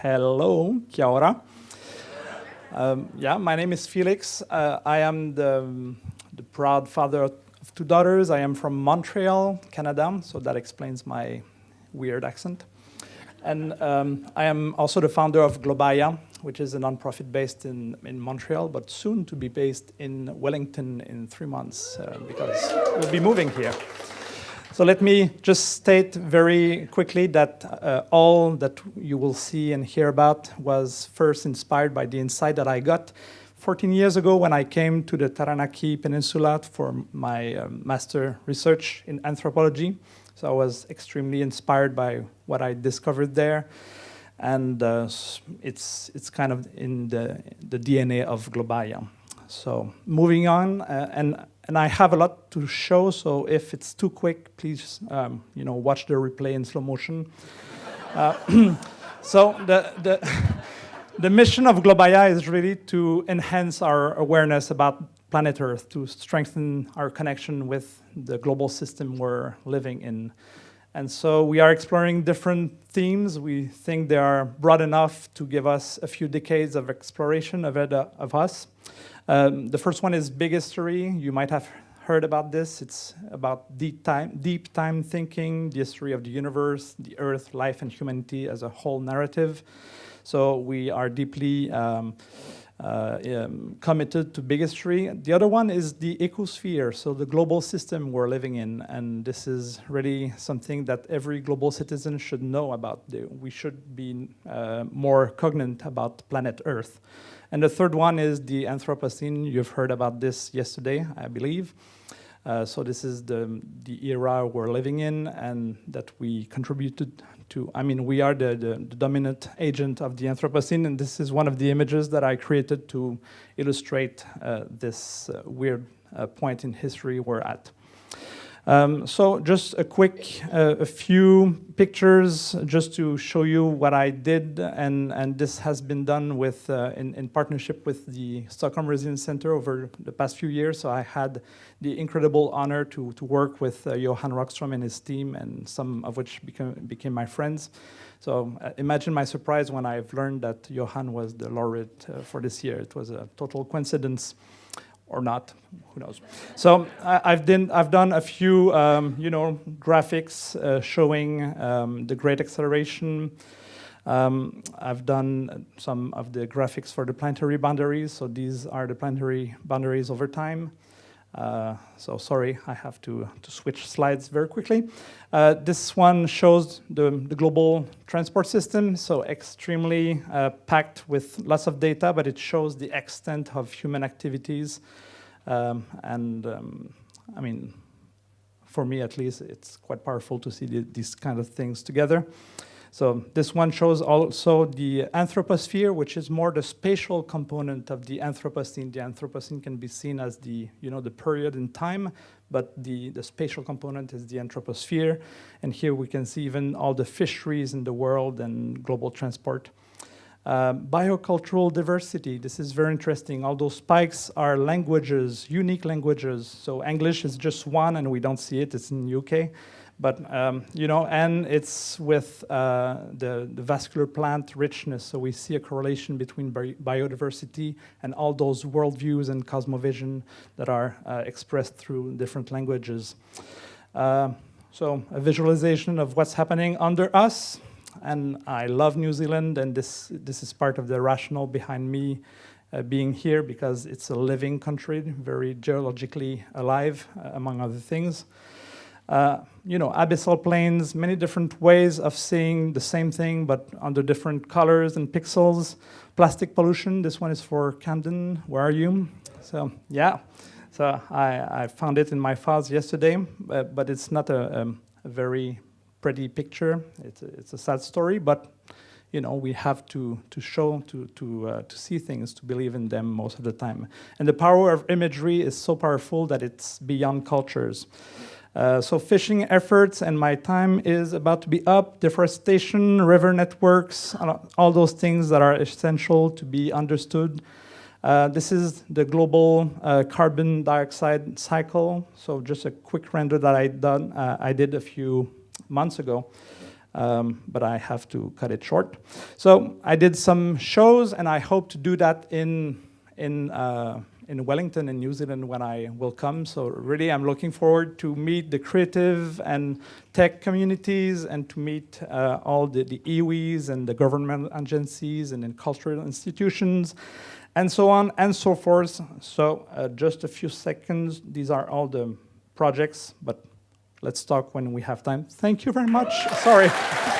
Hello, kia ora. Um, yeah, my name is Felix. Uh, I am the, the, proud father of two daughters. I am from Montreal, Canada, so that explains my weird accent. And um, I am also the founder of Globaïa, which is a nonprofit based in, in Montreal, but soon to be based in Wellington in three months, uh, because we'll be moving here. So let me just state very quickly that uh, all that you will see and hear about was first inspired by the insight that I got 14 years ago when I came to the Taranaki Peninsula for my uh, master research in anthropology. So I was extremely inspired by what I discovered there. And uh, it's, it's kind of in the, the DNA of Globaïa. So moving on, uh, and and I have a lot to show, so if it's too quick, please, um, you know, watch the replay in slow motion. Uh, so the, the, the mission of Globaïa is really to enhance our awareness about planet Earth, to strengthen our connection with the global system we're living in. And so we are exploring different themes. We think they are broad enough to give us a few decades of exploration of, it, uh, of us. Um, the first one is big history. You might have heard about this. It's about deep time, deep time thinking, the history of the universe, the earth, life, and humanity as a whole narrative. So we are deeply um, uh, um, committed to big history. The other one is the ecosphere, so the global system we're living in. And this is really something that every global citizen should know about. We should be uh, more cognizant about planet Earth. And the third one is the Anthropocene. You've heard about this yesterday, I believe. Uh, so this is the, the era we're living in and that we contributed to. I mean, we are the, the, the, dominant agent of the Anthropocene, and this is one of the images that I created to illustrate uh, this uh, weird uh, point in history we're at. Um, so just a quick, uh, a few pictures just to show you what I did, and, and this has been done with, uh, in, in, partnership with the Stockholm Resilience Center over the past few years. So I had the incredible honor to, to work with uh, Johan Rockström and his team, and some of which became, became my friends. So uh, imagine my surprise when I've learned that Johan was the laureate uh, for this year. It was a total coincidence or not, who knows. So I, have done, I've done a few, um, you know, graphics uh, showing um, the great acceleration. Um, I've done some of the graphics for the planetary boundaries. So these are the planetary boundaries over time. Uh, so sorry, I have to, to switch slides very quickly. Uh, this one shows the, the, global transport system, so extremely uh, packed with lots of data, but it shows the extent of human activities. Um, and um, I mean, for me at least, it's quite powerful to see the, these kind of things together. So this one shows also the anthroposphere, which is more the spatial component of the Anthropocene. The Anthropocene can be seen as the, you know, the period in time, but the, the spatial component is the anthroposphere. And here we can see even all the fisheries in the world and global transport. Uh, biocultural diversity, this is very interesting. All those spikes are languages, unique languages. So English is just one and we don't see it, it's in UK. But, um, you know, and it's with uh, the, the, vascular plant richness. So we see a correlation between bi biodiversity and all those worldviews and cosmovision that are uh, expressed through different languages. Uh, so a visualization of what's happening under us. And I love New Zealand, and this, this is part of the rationale behind me uh, being here because it's a living country, very geologically alive, uh, among other things. Uh, you know, abyssal plains, many different ways of seeing the same thing, but under different colors and pixels. Plastic pollution, this one is for Camden, where are you? So, yeah, so I, I found it in my files yesterday, but, but it's not a, um, a, very pretty picture. It's a, it's a sad story, but you know, we have to, to show, to, to, uh, to see things, to believe in them most of the time. And the power of imagery is so powerful that it's beyond cultures. Uh, so fishing efforts and my time is about to be up, deforestation, river networks, all those things that are essential to be understood. Uh, this is the global uh, carbon dioxide cycle. So just a quick render that I done. Uh, I did a few months ago, um, but I have to cut it short. So I did some shows, and I hope to do that in in uh, in Wellington in New Zealand when I will come. So really, I'm looking forward to meet the creative and tech communities and to meet uh, all the, the iwis and the government agencies and then cultural institutions and so on and so forth. So uh, just a few seconds. These are all the projects, but let's talk when we have time. Thank you very much. Sorry.